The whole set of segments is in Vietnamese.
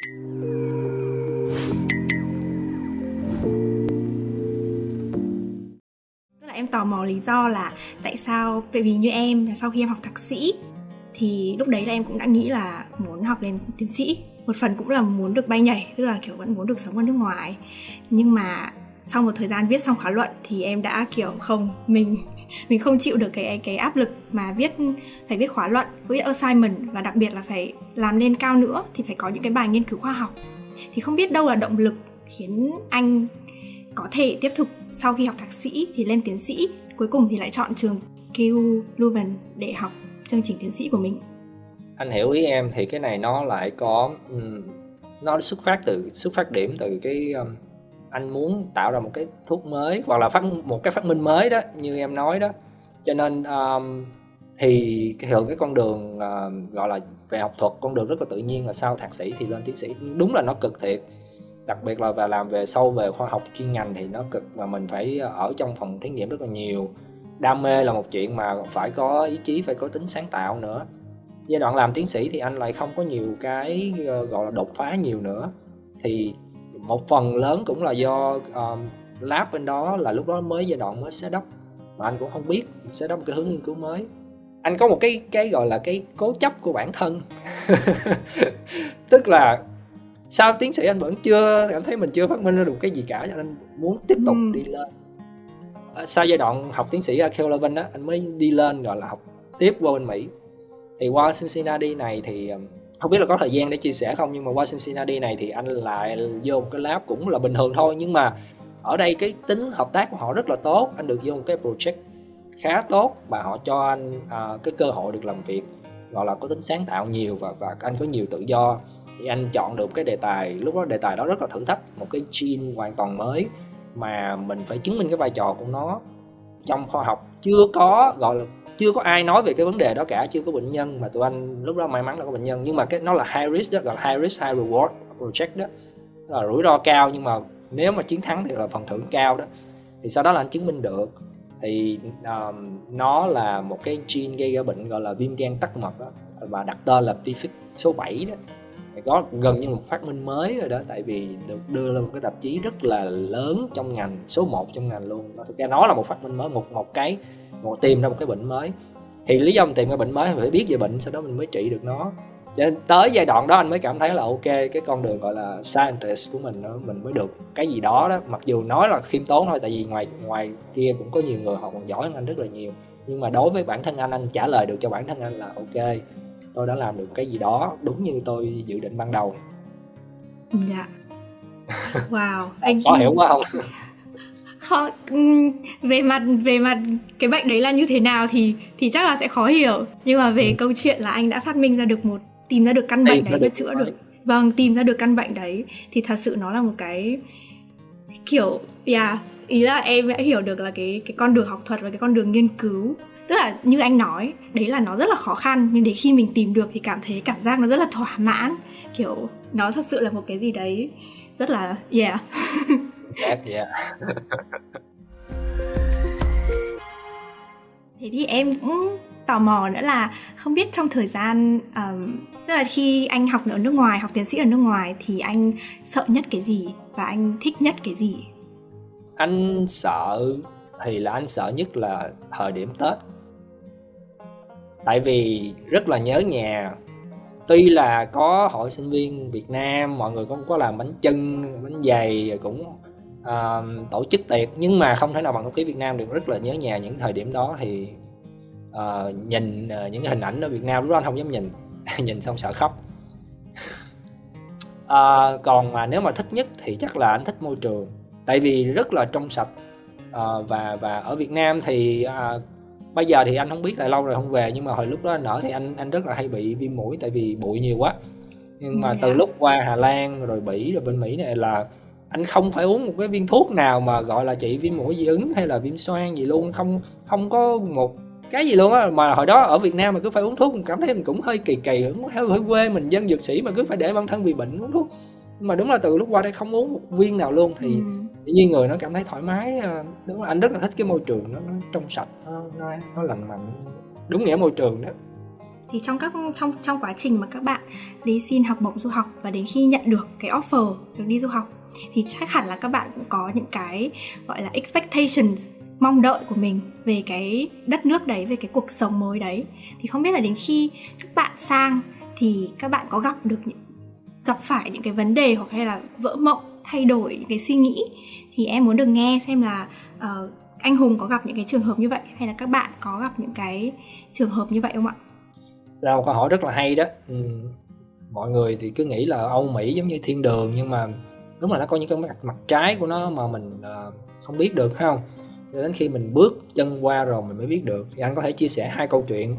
Tức là em tò mò lý do là tại sao, tại vì như em là sau khi em học thạc sĩ, thì lúc đấy là em cũng đã nghĩ là muốn học lên tiến sĩ. Một phần cũng là muốn được bay nhảy, tức là kiểu vẫn muốn được sống ở nước ngoài. Nhưng mà sau một thời gian viết xong khóa luận thì em đã kiểu không, mình mình không chịu được cái cái áp lực mà viết phải viết khóa luận viết assignment và đặc biệt là phải làm lên cao nữa thì phải có những cái bài nghiên cứu khoa học. Thì không biết đâu là động lực khiến anh có thể tiếp tục sau khi học thạc sĩ thì lên tiến sĩ cuối cùng thì lại chọn trường KU Leuven để học chương trình tiến sĩ của mình. Anh hiểu ý em thì cái này nó lại có nó xuất phát từ xuất phát điểm từ cái um, anh muốn tạo ra một cái thuốc mới hoặc là phát một cái phát minh mới đó như em nói đó. Cho nên um, thì thường cái con đường uh, gọi là về học thuật con đường rất là tự nhiên là sau thạc sĩ thì lên tiến sĩ. Đúng là nó cực thiệt. Đặc biệt là và làm về sâu về khoa học chuyên ngành thì nó cực và mình phải ờ, ở trong phòng thí nghiệm rất là nhiều. Đam mê là một chuyện mà phải có ý chí phải có tính sáng tạo nữa. Giai đoạn làm tiến sĩ thì anh lại không có nhiều cái ờ, gọi là đột phá nhiều nữa. Thì một phần lớn cũng là do um, lab bên đó là lúc đó mới giai đoạn mới setup. Mà anh cũng không biết setup một cái hướng nghiên cứu mới. Anh có một cái cái gọi là cái cố chấp của bản thân. Tức là sau tiến sĩ anh vẫn chưa cảm thấy mình chưa phát minh ra được cái gì cả cho nên muốn tiếp tục ừ. đi lên. Sau giai đoạn học tiến sĩ ở Kelvin đó anh mới đi lên gọi là học tiếp qua bên Mỹ. Thì qua Cincinnati này thì không biết là có thời gian để chia sẻ không nhưng mà qua Cincinnati này thì anh lại vô một cái lab cũng là bình thường thôi. Nhưng mà ở đây cái tính hợp tác của họ rất là tốt. Anh được vô một cái project khá tốt và họ cho anh à, cái cơ hội được làm việc gọi là có tính sáng tạo nhiều và và anh có nhiều tự do. Thì anh chọn được cái đề tài lúc đó đề tài đó rất là thử thách một cái gene hoàn toàn mới mà mình phải chứng minh cái vai trò của nó. Trong khoa học chưa có gọi là chưa có ai nói về cái vấn đề đó cả chưa có bệnh nhân mà tụi anh lúc đó may mắn là có bệnh nhân. Nhưng mà cái nó là high risk đó gọi là high risk high reward project đó. Là rủi ro cao nhưng mà nếu mà chiến thắng thì là phần thưởng cao đó. Thì sau đó là anh chứng minh được. Thì um, nó là một cái gene gây ra bệnh gọi là viêm gan tắc mật đó và đặt tên là PFIC số 7 đó. Thì có gần như một phát minh mới rồi đó tại vì được đưa lên một cái tạp chí rất là lớn trong ngành số 1 trong ngành luôn. Thực ra nó là một phát minh mới một một cái một tìm ra một cái bệnh mới. Thì lý do mình tìm ra bệnh mới phải biết về bệnh sau đó mình mới trị được nó. Cho nên tới giai đoạn đó anh mới cảm thấy là ok cái con đường gọi là scientist của mình nó mình mới được cái gì đó đó. Mặc dù nói là khiêm tốn thôi tại vì ngoài ngoài kia cũng có nhiều người họ còn giỏi hơn anh rất là nhiều. Nhưng mà đối với bản thân anh anh trả lời được cho bản thân anh là ok tôi đã làm được cái gì đó đúng như tôi dự định ban đầu. Dạ. Wow. Anh có hiểu quá không khó về mặt về mặt cái bệnh đấy là như thế nào thì thì chắc là sẽ khó hiểu. Nhưng mà về ừ. câu chuyện là anh đã phát minh ra được một tìm ra được căn bệnh đấy và chữa được. vâng tìm ra được căn bệnh đấy. Thì thật sự nó là một cái kiểu yeah, ý là em đã hiểu được là cái cái con đường học thuật và cái con đường nghiên cứu. Tức là như anh nói đấy là nó rất là khó khăn nhưng để khi mình tìm được thì cảm thấy cảm giác nó rất là thỏa mãn. Kiểu nó thật sự là một cái gì đấy rất là yeah yeah, yeah. thế thì em cũng tò mò nữa là không biết trong thời gian um, tức là khi anh học ở nước ngoài học tiến sĩ ở nước ngoài thì anh sợ nhất cái gì và anh thích nhất cái gì? Anh sợ thì là anh sợ nhất là thời điểm tết. Tại vì rất là nhớ nhà. Tuy là có hội sinh viên Việt Nam mọi người cũng có làm bánh chưng bánh dày cũng uh, tổ chức tiệc nhưng mà không thể nào bằng không khí Việt Nam được. Rất là nhớ nhà những thời điểm đó thì uh, nhìn uh, những cái hình ảnh ở Việt Nam lúc đó anh không dám nhìn. Nhìn xong sợ khóc. Uh, còn mà nếu mà thích nhất thì chắc là anh thích môi trường. Tại vì rất là trong sạch uh, và và ở Việt Nam thì uh, bây giờ thì anh không biết tại lâu rồi không về nhưng mà hồi lúc đó anh ở thì anh anh rất là hay bị viêm mũi tại vì bụi nhiều quá. Nhưng mà từ lúc qua Hà Lan rồi Bỉ rồi bên Mỹ này là anh không phải uống một cái viên thuốc nào mà gọi là trị viêm mũi dị ứng hay là viêm xoang gì luôn không không có một cái gì luôn á. Mà hồi đó ở Việt Nam mà cứ phải uống thuốc mình cảm thấy mình cũng hơi kỳ kỳ hơi, quê mình dân dược sĩ mà cứ phải để bản thân bị bệnh uống thuốc. Mà đúng là từ lúc qua đây không uống một viên nào luôn thì ừ. tự nhiên người nó cảm thấy thoải mái ờ, đúng là anh rất là thích cái môi trường nó, nó trong sạch nó, nó, nó lành mạnh. Đúng nghĩa môi trường đó thì trong các trong trong quá trình mà các bạn đi xin học bổng du học và đến khi nhận được cái offer được đi du học thì chắc hẳn là các bạn cũng có những cái gọi là expectations mong đợi của mình về cái đất nước đấy về cái cuộc sống mới đấy thì không biết là đến khi các bạn sang thì các bạn có gặp được những gặp phải những cái vấn đề hoặc hay là vỡ mộng thay đổi những cái suy nghĩ thì em muốn được nghe xem là uh, anh Hùng có gặp những cái trường hợp như vậy hay là các bạn có gặp những cái trường hợp như vậy không ạ? Là một câu hỏi rất là hay đó. Ừ. Mọi người thì cứ nghĩ là Âu Mỹ giống như thiên đường nhưng mà đúng là nó có những cái mặt, mặt trái của nó mà mình uh, không biết được phải không? Đến khi mình bước chân qua rồi mình mới biết được. Thì anh có thể chia sẻ hai câu chuyện.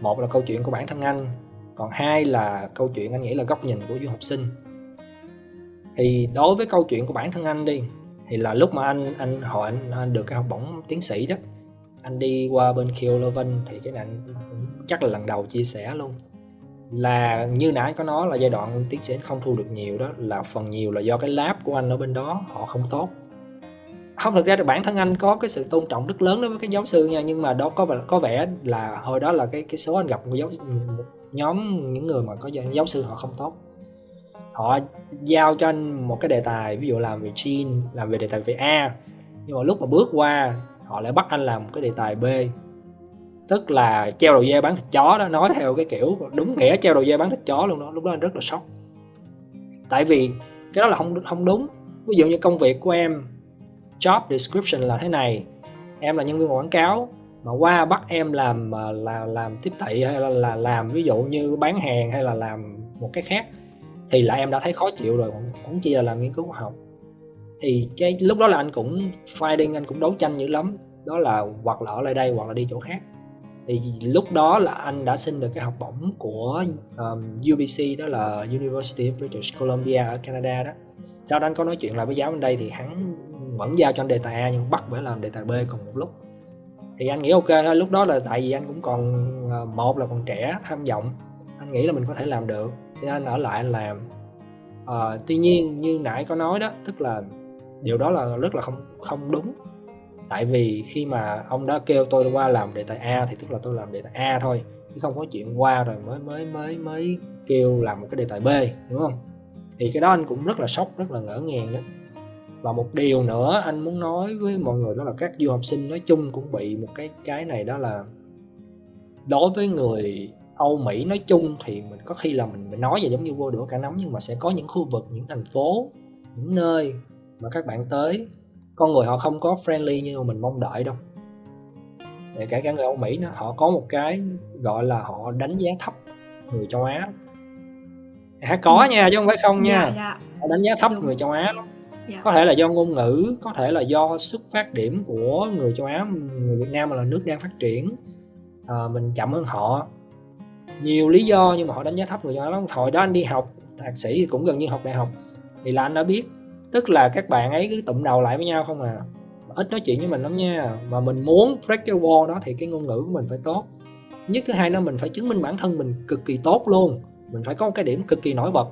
Một là câu chuyện của bản thân anh, còn hai là câu chuyện anh nghĩ là góc nhìn của du học sinh. Thì đối với câu chuyện của bản thân anh đi thì là lúc mà anh anh hỏi anh, anh được cái học bổng tiến sĩ đó anh đi qua bên Kiel Leuven thì cái này chắc là lần đầu chia sẻ luôn. Là như nãy có nói là giai đoạn tiến sĩ không thu được nhiều đó là phần nhiều là do cái lab của anh ở bên đó họ không tốt. Không thực ra là bản thân anh có cái sự tôn trọng rất lớn đối với cái giáo sư nha nhưng mà đó có vẻ có vẻ là hồi đó là cái cái số anh gặp một giáo một nhóm những người mà có giáo sư họ không tốt. Họ giao cho anh một cái đề tài ví dụ làm về gene, làm về đề tài về A. Nhưng mà lúc mà bước qua họ lại bắt anh làm một cái đề tài B. Tức là treo đầu dây bán thịt chó đó nói theo cái kiểu đúng nghĩa treo đầu dây bán thịt chó luôn đó. Lúc đó anh rất là sốc. Tại vì cái đó là không không đúng. Ví dụ như công việc của em job description là thế này. Em là nhân viên quảng cáo mà qua bắt em làm à, là làm tiếp thị hay là, là làm ví dụ như bán hàng hay là làm một cái khác thì là em đã thấy khó chịu rồi cũng chỉ là làm nghiên cứu khoa học thì cái lúc đó là anh cũng fighting anh cũng đấu tranh dữ lắm. Đó là hoặc là ở lại đây hoặc là đi chỗ khác. Thì lúc đó là anh đã xin được cái học bổng của um, UBC đó là University of British Columbia ở Canada đó. Sau đó anh có nói chuyện lại với giáo bên đây thì hắn vẫn giao cho anh đề tài A nhưng bắt phải làm đề tài B cùng một lúc. Thì anh nghĩ ok thôi lúc đó là tại vì anh cũng còn ờ, một là còn trẻ tham vọng. Anh nghĩ là mình có thể làm được. Thì anh ở lại anh làm. À, tuy nhiên như nãy có nói đó tức là điều đó là rất là không không đúng. Tại vì khi mà ông đã kêu tôi qua làm đề tài A thì tức là tôi làm đề tài A thôi chứ không có chuyện qua rồi mới mới mới mới kêu làm một cái đề tài B đúng không? Thì cái đó anh cũng rất là sốc rất là ngỡ ngàng đó. Và một điều nữa anh muốn nói với mọi người đó là các du học sinh nói chung cũng bị một cái cái này đó là đối với người Âu Mỹ nói chung thì mình có khi là mình, mình nói về giống như vô đũa cả nắm nhưng mà sẽ có những khu vực những thành phố những nơi mà các bạn tới con người họ không có friendly như mình mong đợi đâu để cả cả người Âu Mỹ nó họ có một cái gọi là họ đánh giá thấp người châu Á à, có ừ. nha chứ không phải không nha dạ, dạ. họ đánh giá thấp Đúng. người châu Á dạ. có thể là do ngôn ngữ có thể là do xuất phát điểm của người châu Á người Việt Nam là nước đang phát triển à, mình chậm hơn họ nhiều lý do nhưng mà họ đánh giá thấp người do đó hồi đó anh đi học thạc sĩ thì cũng gần như học đại học thì là anh đã biết tức là các bạn ấy cứ tụm đầu lại với nhau không à. Ít nói chuyện với mình lắm nha. Mà mình muốn break cái wall đó thì cái ngôn ngữ của mình phải tốt. Nhất thứ hai nó mình phải chứng minh bản thân mình cực kỳ tốt luôn. Mình phải có một cái điểm cực kỳ nổi bật.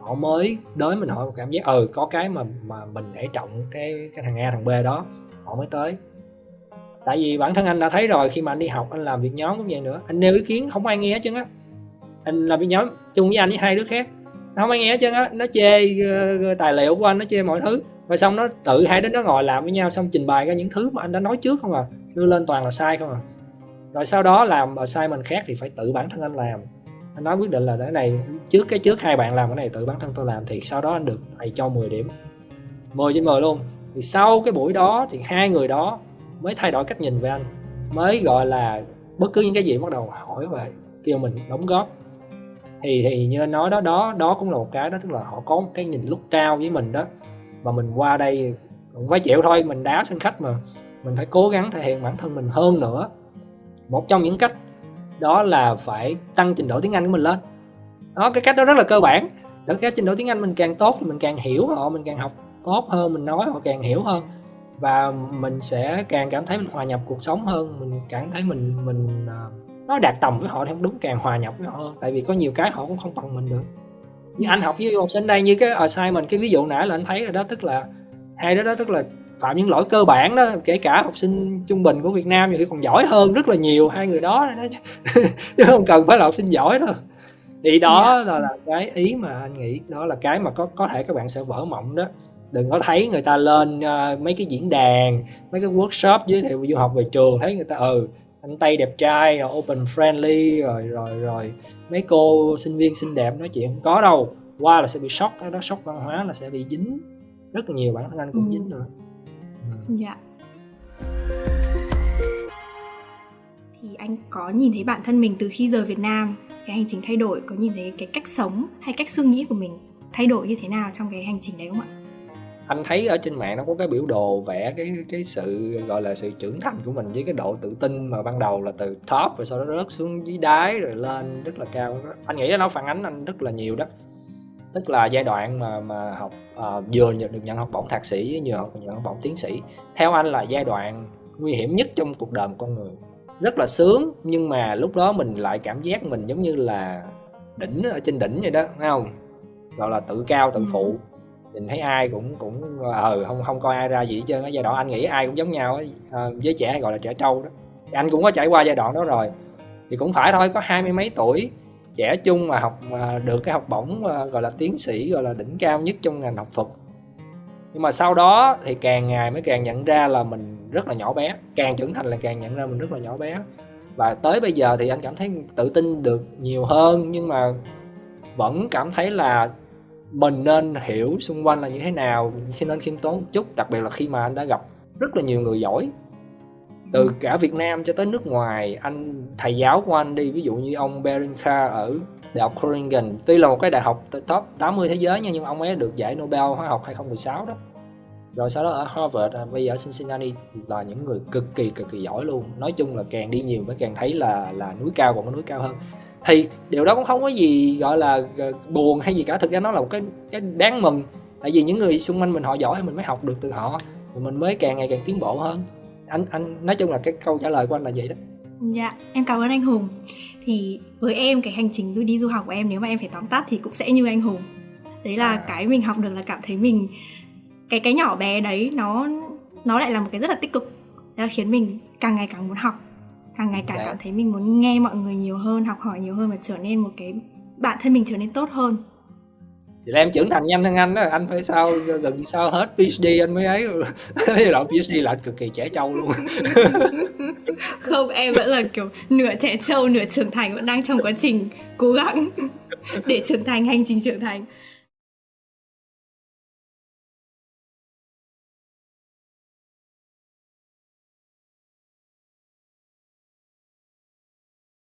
Họ mới đến mình hỏi một cảm giác ừ có cái mà mà mình để trọng cái cái thằng A, thằng B đó. Họ mới tới. Tại vì bản thân anh đã thấy rồi, khi mà anh đi học, anh làm việc nhóm cũng vậy nữa. Anh nêu ý kiến, không ai nghe hết trơn á. Anh làm việc nhóm chung với anh với hai đứa khác không ai nghe hết trơn á nó chê uh, tài liệu của anh nó chê mọi thứ. Và xong nó tự hai đứa nó ngồi làm với nhau xong trình bày ra những thứ mà anh đã nói trước không à đưa lên toàn là sai không à. Rồi sau đó làm sai mình khác thì phải tự bản thân anh làm. Anh nói quyết định là cái này trước cái trước hai bạn làm cái này tự bản thân tôi làm thì sau đó anh được thầy cho 10 điểm. 10 trên 10 luôn. Thì sau cái buổi đó thì hai người đó mới thay đổi cách nhìn về anh mới gọi là bất cứ những cái gì bắt đầu hỏi về kêu mình đóng góp thì thì như anh nói đó đó đó cũng là một cái đó tức là họ có một cái nhìn lúc trao với mình đó. Và mình qua đây cũng phải chịu thôi mình đá sân khách mà. Mình phải cố gắng thể hiện bản thân mình hơn nữa. Một trong những cách đó là phải tăng trình độ tiếng Anh của mình lên. Đó cái cách đó rất là cơ bản. Để cái trình độ tiếng Anh mình càng tốt thì mình càng hiểu họ mình càng học tốt hơn mình nói họ càng hiểu hơn. Và mình sẽ càng cảm thấy mình hòa nhập cuộc sống hơn mình cảm thấy mình mình uh, nó đạt tầm với họ thì không đúng càng hòa nhập với họ hơn tại vì có nhiều cái họ cũng không bằng mình được như anh học với học sinh đây như cái assignment cái ví dụ nãy là anh thấy rồi đó tức là hai đứa đó tức là phạm những lỗi cơ bản đó kể cả học sinh trung bình của Việt Nam nhiều khi còn giỏi hơn rất là nhiều hai người đó chứ không cần phải là học sinh giỏi đâu thì đó yeah. Dạ. là, là cái ý mà anh nghĩ đó là cái mà có có thể các bạn sẽ vỡ mộng đó đừng có thấy người ta lên uh, mấy cái diễn đàn mấy cái workshop giới thiệu du học về trường thấy người ta ừ anh tây đẹp trai rồi open friendly rồi rồi rồi mấy cô sinh viên xinh đẹp nói chuyện không có đâu qua là sẽ bị sốc đó sốc văn hóa là sẽ bị dính rất là nhiều bản thân anh cũng ừ. dính nữa ừ. dạ thì anh có nhìn thấy bản thân mình từ khi rời Việt Nam cái hành trình thay đổi có nhìn thấy cái cách sống hay cách suy nghĩ của mình thay đổi như thế nào trong cái hành trình đấy không ạ? Anh thấy ở trên mạng nó có cái biểu đồ vẽ cái cái sự gọi là sự trưởng thành của mình với cái độ tự tin mà ban đầu là từ top rồi sau đó rớt xuống dưới đáy rồi lên rất là cao. Anh nghĩ nó phản ánh anh rất là nhiều đó. Tức là giai đoạn mà mà học uh, vừa được nhận học bổng thạc sĩ với vừa học nhận học bổng tiến sĩ theo anh là giai đoạn nguy hiểm nhất trong cuộc đời một con người. Rất là sướng nhưng mà lúc đó mình lại cảm giác mình giống như là đỉnh ở trên đỉnh vậy đó thấy không? Gọi là tự cao tự phụ nhìn thấy ai cũng cũng ờ ừ, không không coi ai ra gì hết trơn giai đoạn anh nghĩ ai cũng giống nhau ấy. À, với trẻ gọi là trẻ trâu đó. Thì anh cũng có trải qua giai đoạn đó rồi. Thì cũng phải thôi có hai mươi mấy tuổi trẻ chung mà học mà được cái học bổng ờ, gọi là tiến sĩ gọi là đỉnh cao nhất trong ngành học thuật. Nhưng mà sau đó thì càng ngày mới càng nhận ra là mình rất là nhỏ bé. Càng trưởng thành là càng nhận ra mình rất là nhỏ bé. Và tới bây giờ thì anh cảm thấy tự tin được nhiều hơn nhưng mà vẫn cảm thấy là mình nên hiểu xung quanh là như thế nào nên khiêm tốn một chút đặc biệt là khi mà anh đã gặp rất là nhiều người giỏi. Từ ừ. cả Việt Nam cho tới nước ngoài anh thầy giáo của anh đi ví dụ như ông Berinka ở đại học Groningen tuy là một cái đại học top 80 thế giới nha nhưng ông ấy được giải Nobel hóa học 2016 đó. Rồi sau đó ở Harvard à, bây giờ ở Cincinnati là những người cực kỳ cực kỳ giỏi luôn. Nói chung là càng đi nhiều mới càng thấy là là núi cao còn có núi cao hơn thì điều đó cũng không có gì gọi là ờ, buồn hay gì cả. Thực ra nó là một cái cái đáng mừng. Tại vì những người xung quanh mình họ giỏi thì mình mới học được từ họ mình mới càng ngày càng tiến bộ hơn. Anh anh nói chung là cái câu trả lời của anh là vậy đó. Dạ em cảm ơn anh hùng. Thì với em cái hành trình du đi du học của em nếu mà em phải tóm tắt thì cũng sẽ như anh hùng. Đấy là à. cái mình học được là cảm thấy mình cái cái nhỏ bé đấy nó nó lại là một cái rất là tích cực. Đó khiến mình càng ngày càng muốn học càng ngày càng cảm thấy mình muốn nghe mọi người nhiều hơn học hỏi nhiều hơn và trở nên một cái bản thân mình trở nên tốt hơn. Thì là em trưởng thành nhanh hơn anh đó anh phải sao gần sao hết PhD anh mới ấy. Cái đoạn PhD là anh cực kỳ trẻ trâu luôn. Không em vẫn là kiểu nửa trẻ trâu nửa trưởng thành vẫn đang trong quá trình cố gắng để trưởng thành hành trình trưởng thành